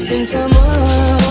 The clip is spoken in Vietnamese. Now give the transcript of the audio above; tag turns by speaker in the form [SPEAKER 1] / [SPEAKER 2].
[SPEAKER 1] sinh xa mơ